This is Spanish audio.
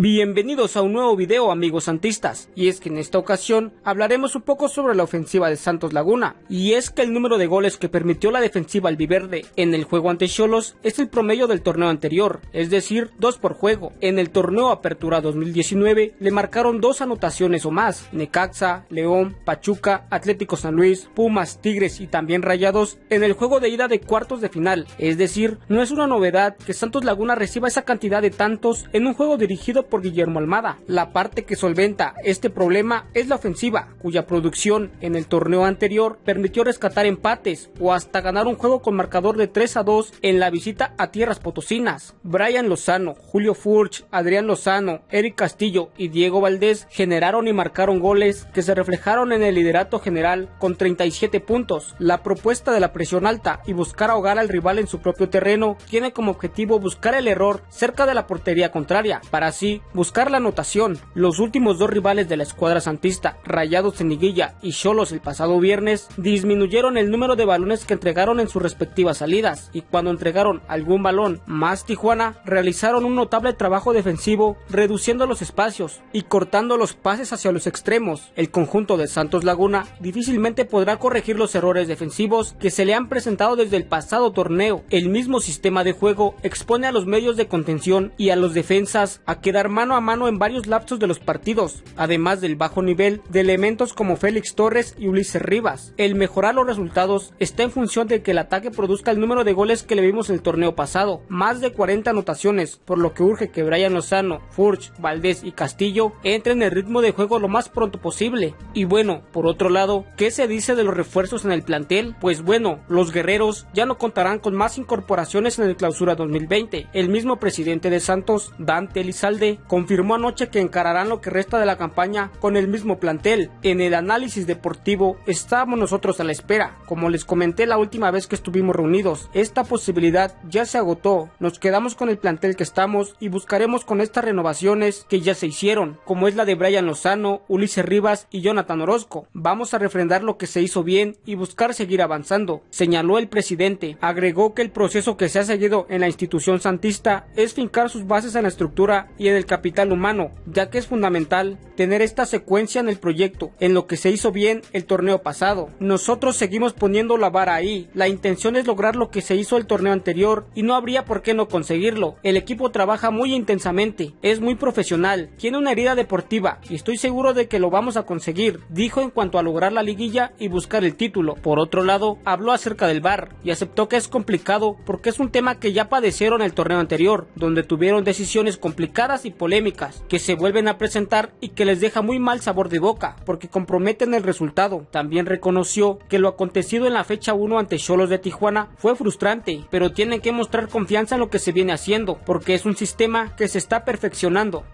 Bienvenidos a un nuevo video amigos santistas, y es que en esta ocasión hablaremos un poco sobre la ofensiva de Santos Laguna, y es que el número de goles que permitió la defensiva albiverde en el juego ante Cholos es el promedio del torneo anterior, es decir, dos por juego. En el torneo Apertura 2019 le marcaron dos anotaciones o más, Necaxa, León, Pachuca, Atlético San Luis, Pumas, Tigres y también Rayados en el juego de ida de cuartos de final, es decir, no es una novedad que Santos Laguna reciba esa cantidad de tantos en un juego dirigido por Guillermo Almada. La parte que solventa este problema es la ofensiva, cuya producción en el torneo anterior permitió rescatar empates o hasta ganar un juego con marcador de 3 a 2 en la visita a tierras potosinas. Brian Lozano, Julio Furch, Adrián Lozano, Eric Castillo y Diego Valdés generaron y marcaron goles que se reflejaron en el liderato general con 37 puntos. La propuesta de la presión alta y buscar ahogar al rival en su propio terreno tiene como objetivo buscar el error cerca de la portería contraria, para así buscar la anotación. Los últimos dos rivales de la escuadra santista, Rayados en Liguilla y Cholos el pasado viernes, disminuyeron el número de balones que entregaron en sus respectivas salidas, y cuando entregaron algún balón más Tijuana, realizaron un notable trabajo defensivo, reduciendo los espacios y cortando los pases hacia los extremos. El conjunto de Santos Laguna difícilmente podrá corregir los errores defensivos que se le han presentado desde el pasado torneo. El mismo sistema de juego expone a los medios de contención y a los defensas a quedar mano a mano en varios lapsos de los partidos, además del bajo nivel de elementos como Félix Torres y Ulises Rivas. El mejorar los resultados está en función de que el ataque produzca el número de goles que le vimos en el torneo pasado, más de 40 anotaciones, por lo que urge que Brian Lozano, Furch, Valdés y Castillo entren en el ritmo de juego lo más pronto posible. Y bueno, por otro lado, ¿qué se dice de los refuerzos en el plantel? Pues bueno, los guerreros ya no contarán con más incorporaciones en el clausura 2020. El mismo presidente de Santos, Dante Elizalde, confirmó anoche que encararán lo que resta de la campaña con el mismo plantel. En el análisis deportivo estábamos nosotros a la espera, como les comenté la última vez que estuvimos reunidos. Esta posibilidad ya se agotó, nos quedamos con el plantel que estamos y buscaremos con estas renovaciones que ya se hicieron, como es la de Brian Lozano, Ulises Rivas y Jonathan Orozco. Vamos a refrendar lo que se hizo bien y buscar seguir avanzando, señaló el presidente. Agregó que el proceso que se ha seguido en la institución santista es fincar sus bases en la estructura y en el capital humano, ya que es fundamental tener esta secuencia en el proyecto, en lo que se hizo bien el torneo pasado. Nosotros seguimos poniendo la vara ahí, la intención es lograr lo que se hizo el torneo anterior y no habría por qué no conseguirlo. El equipo trabaja muy intensamente, es muy profesional, tiene una herida deportiva y estoy seguro de que lo vamos a conseguir, dijo en cuanto a lograr la liguilla y buscar el título. Por otro lado, habló acerca del VAR y aceptó que es complicado porque es un tema que ya padecieron el torneo anterior, donde tuvieron decisiones complicadas polémicas que se vuelven a presentar y que les deja muy mal sabor de boca porque comprometen el resultado. También reconoció que lo acontecido en la fecha 1 ante Cholos de Tijuana fue frustrante, pero tienen que mostrar confianza en lo que se viene haciendo porque es un sistema que se está perfeccionando.